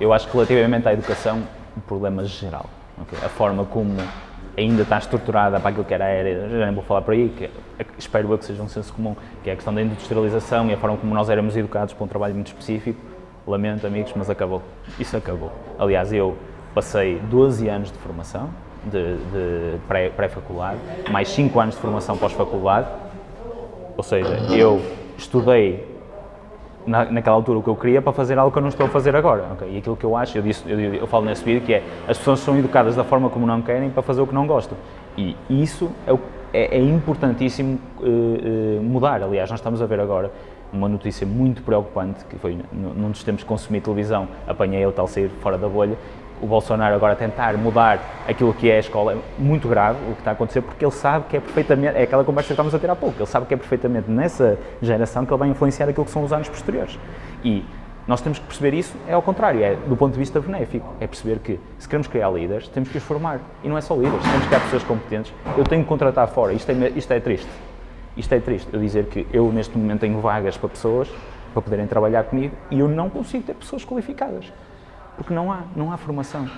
Eu acho que relativamente à educação, o problema geral, okay? a forma como ainda está estruturada para aquilo que era a era, já nem vou falar por aí, que espero eu que seja um senso comum, que é a questão da industrialização e a forma como nós éramos educados para um trabalho muito específico, lamento amigos, mas acabou, isso acabou. Aliás, eu passei 12 anos de formação, de, de pré-faculdade, pré mais 5 anos de formação pós-faculdade, ou seja, eu estudei na, naquela altura o que eu queria para fazer algo que eu não estou a fazer agora. Okay? E aquilo que eu acho, eu, disse, eu, eu, falo nesse vídeo, que é as pessoas são educadas da forma como não querem para fazer o que não gostam. E isso é, é, é importantíssimo uh, mudar. Aliás, nós estamos a ver agora uma notícia muito preocupante, que foi num dos tempos que consumi televisão, apanhei o tal sair fora da bolha, o Bolsonaro agora tentar mudar aquilo que é a escola é muito grave o que está a acontecer porque ele sabe que é perfeitamente, é aquela conversa que estávamos a ter há pouco, ele sabe que é perfeitamente nessa geração que ele vai influenciar aquilo que são os anos posteriores. E nós temos que perceber isso, é ao contrário, é do ponto de vista benéfico, é perceber que se queremos criar líderes, temos que os formar. E não é só líderes, temos que criar pessoas competentes. Eu tenho que contratar fora, isto é, isto é triste. Isto é triste, eu dizer que eu neste momento tenho vagas para pessoas para poderem trabalhar comigo e eu não consigo ter pessoas qualificadas porque não há, não há formação.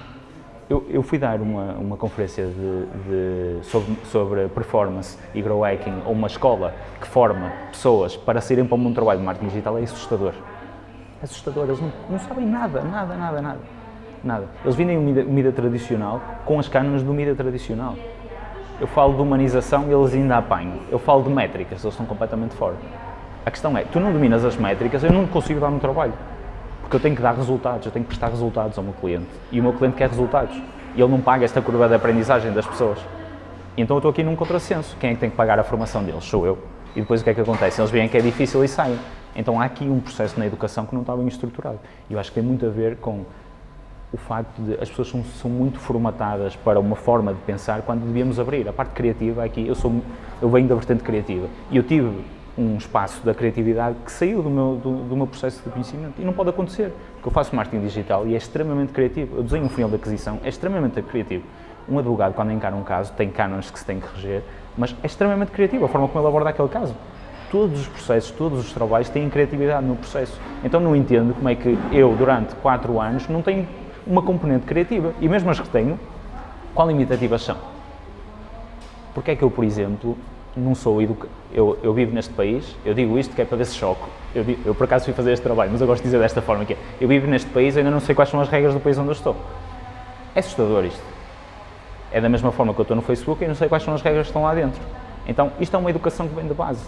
Eu, eu fui dar uma, uma conferência de, de, sobre, sobre performance e grow hacking a uma escola que forma pessoas para saírem para o mundo do trabalho de marketing digital, é assustador. É assustador, eles não, não sabem nada, nada, nada, nada. Nada. Eles vendem mídia, mídia tradicional com as cânones do mídia tradicional. Eu falo de humanização e eles ainda apanham. Eu falo de métricas, eles estão completamente fora. A questão é, tu não dominas as métricas, eu não consigo dar um trabalho. Porque eu tenho que dar resultados, eu tenho que prestar resultados ao meu cliente. E o meu cliente quer resultados. E ele não paga esta curva de aprendizagem das pessoas. Então eu estou aqui num contrassenso. Quem é que tem que pagar a formação deles? Sou eu. E depois o que é que acontece? Eles veem que é difícil e saem. Então há aqui um processo na educação que não está bem estruturado. E eu acho que tem muito a ver com o facto de as pessoas são, são, muito formatadas para uma forma de pensar quando devíamos abrir. A parte criativa aqui, eu, sou, eu venho da vertente criativa e eu tive um espaço da criatividade que saiu do meu, do, do, meu processo de conhecimento. E não pode acontecer, porque eu faço marketing digital e é extremamente criativo. Eu desenho um funil de aquisição, é extremamente criativo. Um advogado, quando encara um caso, tem cânones que se tem que reger, mas é extremamente criativo a forma como ele aborda aquele caso. Todos os processos, todos os trabalhos têm criatividade no processo. Então não entendo como é que eu, durante quatro anos, não tenho uma componente criativa. E mesmo as que tenho, qual limitativas são? Porque é que eu, por exemplo, não sou educado, eu, eu, vivo neste país, eu digo isto que é para ver se choco, eu, eu, por acaso fui fazer este trabalho, mas eu gosto de dizer desta forma que é, eu vivo neste país ainda não sei quais são as regras do país onde eu estou. É assustador isto. É da mesma forma que eu estou no Facebook e não sei quais são as regras que estão lá dentro. Então, isto é uma educação que vem de base.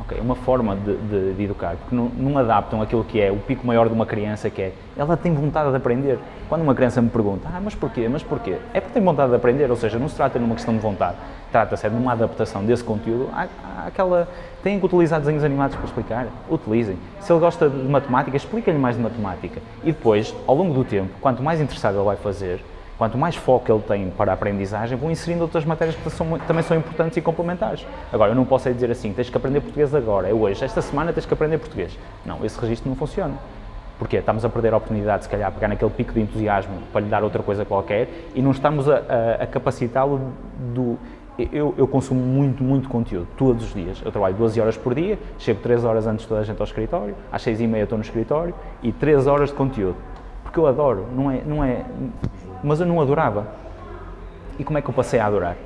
Okay, uma forma de, de, de, educar, porque não, não, adaptam aquilo que é o pico maior de uma criança, que é, ela tem vontade de aprender. Quando uma criança me pergunta, ah, mas porquê, mas porquê? É porque tem vontade de aprender, ou seja, não se trata de uma questão de vontade, trata-se de uma adaptação desse conteúdo à, àquela... Têm que utilizar desenhos animados para explicar? Utilizem. Se ele gosta de matemática, explica-lhe mais de matemática. E depois, ao longo do tempo, quanto mais interessado ele vai fazer, Quanto mais foco ele tem para a aprendizagem, vão inserindo outras matérias que são, também são importantes e complementares. Agora, eu não posso é dizer assim, tens que aprender português agora, é hoje, esta semana tens que aprender português. Não, esse registro não funciona. Porque estamos a perder a oportunidade, se calhar, de pegar naquele pico de entusiasmo para lhe dar outra coisa qualquer e não estamos a, a, a capacitá-lo do... Eu, eu, consumo muito, muito conteúdo, todos os dias. Eu trabalho 12 horas por dia, chego 3 horas antes de toda a gente ao escritório, às 6 e meia estou no escritório e 3 horas de conteúdo. Porque eu adoro, não é, não é mas eu não adorava. E como é que eu passei a adorar?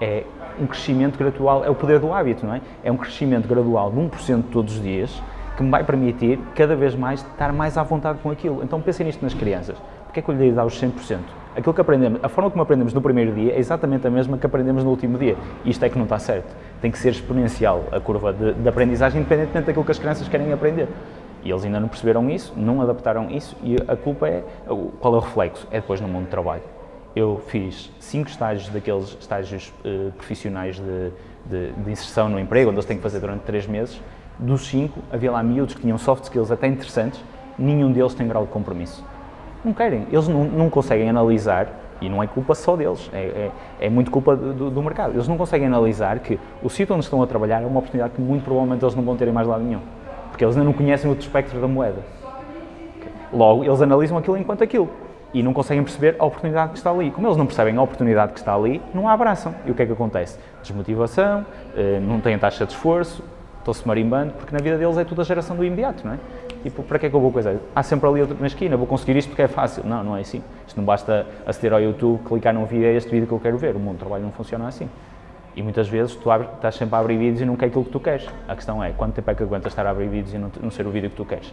É um crescimento gradual, é o poder do hábito, não é? É um crescimento gradual de 1% todos os dias que me vai permitir cada vez mais estar mais à vontade com aquilo. Então pensem nisto nas crianças. Porquê é que eu lhe dar os 100%? Aquilo que aprendemos, a forma como aprendemos no primeiro dia é exatamente a mesma que aprendemos no último dia. Isto é que não está certo. Tem que ser exponencial a curva de, de aprendizagem, independentemente daquilo que as crianças querem aprender. E eles ainda não perceberam isso, não adaptaram isso e a culpa é, qual é o reflexo? É depois no mundo do trabalho. Eu fiz cinco estágios daqueles estágios uh, profissionais de, de, de, inserção no emprego, onde eles têm que fazer durante três meses. Dos cinco, havia lá miúdos que tinham soft skills até interessantes, nenhum deles tem grau de compromisso. Não querem, eles não, não conseguem analisar, e não é culpa só deles, é, é, é muito culpa do, do, mercado. Eles não conseguem analisar que o sítio onde estão a trabalhar é uma oportunidade que muito provavelmente eles não vão ter em mais lado nenhum porque eles ainda não conhecem o outro espectro da moeda. Logo, eles analisam aquilo enquanto aquilo e não conseguem perceber a oportunidade que está ali. Como eles não percebem a oportunidade que está ali, não a abraçam. E o que é que acontece? Desmotivação, eh, não têm taxa de esforço, estão-se marimbando, porque na vida deles é tudo a geração do imediato, não é? Tipo, para que é que eu vou coisa? Há sempre ali na esquina, vou conseguir isto porque é fácil. Não, não é assim. Isto não basta aceder ao YouTube, clicar num vídeo, é este vídeo que eu quero ver. O mundo do trabalho não funciona assim. E muitas vezes tu abres, estás sempre a abrir vídeos e não quer aquilo que tu queres. A questão é, quanto tempo é que aguentas estar a abrir vídeos e não, não ser o vídeo que tu queres?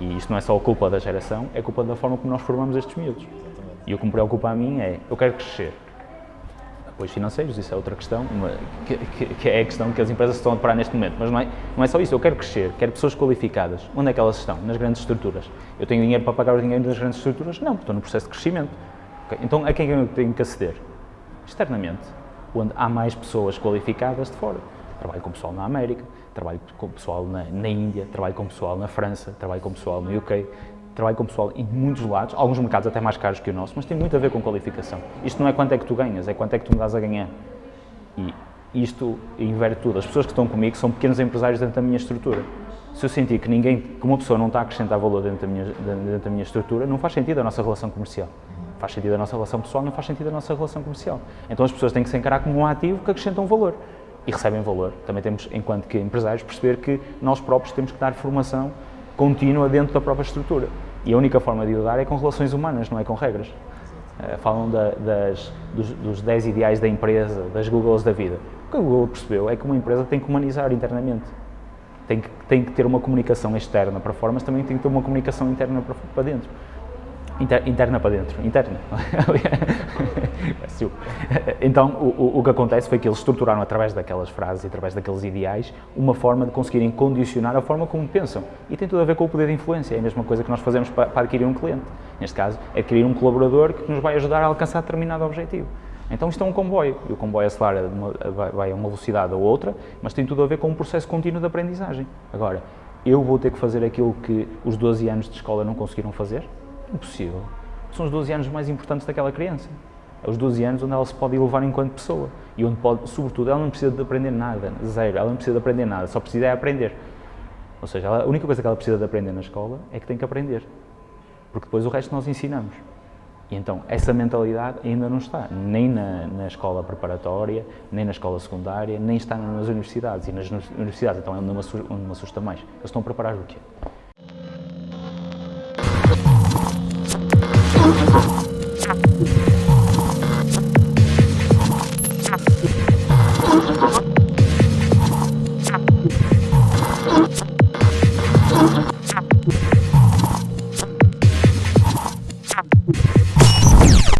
E isto não é só culpa da geração, é culpa da forma como nós formamos estes miúdos. E o que me preocupa a mim é, eu quero crescer. Apoios financeiros, isso é outra questão, que, que, que, é a questão que as empresas estão a deparar neste momento. Mas não é, não é só isso, eu quero crescer, quero pessoas qualificadas. Onde é que elas estão? Nas grandes estruturas. Eu tenho dinheiro para pagar o dinheiro das grandes estruturas? Não, estou no processo de crescimento. Okay? Então, a quem é eu tenho que aceder? Externamente, onde há mais pessoas qualificadas de fora. Trabalho com pessoal na América, trabalho com pessoal na, na Índia, trabalho com pessoal na França, trabalho com pessoal no UK, trabalho com pessoal em muitos lados, alguns mercados até mais caros que o nosso, mas tem muito a ver com qualificação. Isto não é quanto é que tu ganhas, é quanto é que tu me dás a ganhar. E isto inverte tudo. As pessoas que estão comigo são pequenos empresários dentro da minha estrutura. Se eu sentir que ninguém, que uma pessoa não está a acrescentar valor dentro da minha, dentro da minha estrutura, não faz sentido a nossa relação comercial. Faz sentido a nossa relação pessoal, não faz sentido a nossa relação comercial. Então as pessoas têm que se encarar como um ativo que acrescentam valor e recebem valor. Também temos, enquanto que empresários, perceber que nós próprios temos que dar formação contínua dentro da própria estrutura. E a única forma de o dar é com relações humanas, não é com regras. Uh, falam da, das, dos, dos 10 ideais da empresa, das Googles da vida. O que a Google percebeu é que uma empresa tem que humanizar internamente. Tem que, tem que ter uma comunicação externa para fora, mas também tem que ter uma comunicação interna para, para dentro. Inter, interna para dentro, interna. então, o, o, que acontece foi que eles estruturaram, através daquelas frases e através daqueles ideais, uma forma de conseguirem condicionar a forma como pensam. E tem tudo a ver com o poder de influência, é a mesma coisa que nós fazemos para, para adquirir um cliente. Neste caso, é adquirir um colaborador que nos vai ajudar a alcançar determinado objetivo. Então isto é um comboio, e o comboio acelera, uma, vai a uma velocidade ou outra, mas tem tudo a ver com um processo contínuo de aprendizagem. Agora, eu vou ter que fazer aquilo que os 12 anos de escola não conseguiram fazer? Impossível. São os 12 anos mais importantes daquela criança. É os 12 anos onde ela se pode elevar enquanto pessoa. E onde pode, sobretudo, ela não precisa de aprender nada, zero. Ela não precisa de aprender nada, só precisa é aprender. Ou seja, ela, a única coisa que ela precisa de aprender na escola é que tem que aprender. Porque depois o resto nós ensinamos. E então, essa mentalidade ainda não está, nem na, na, escola preparatória, nem na escola secundária, nem está nas universidades. E nas universidades, então, é onde me assusta mais. Eles estão a preparar o quê?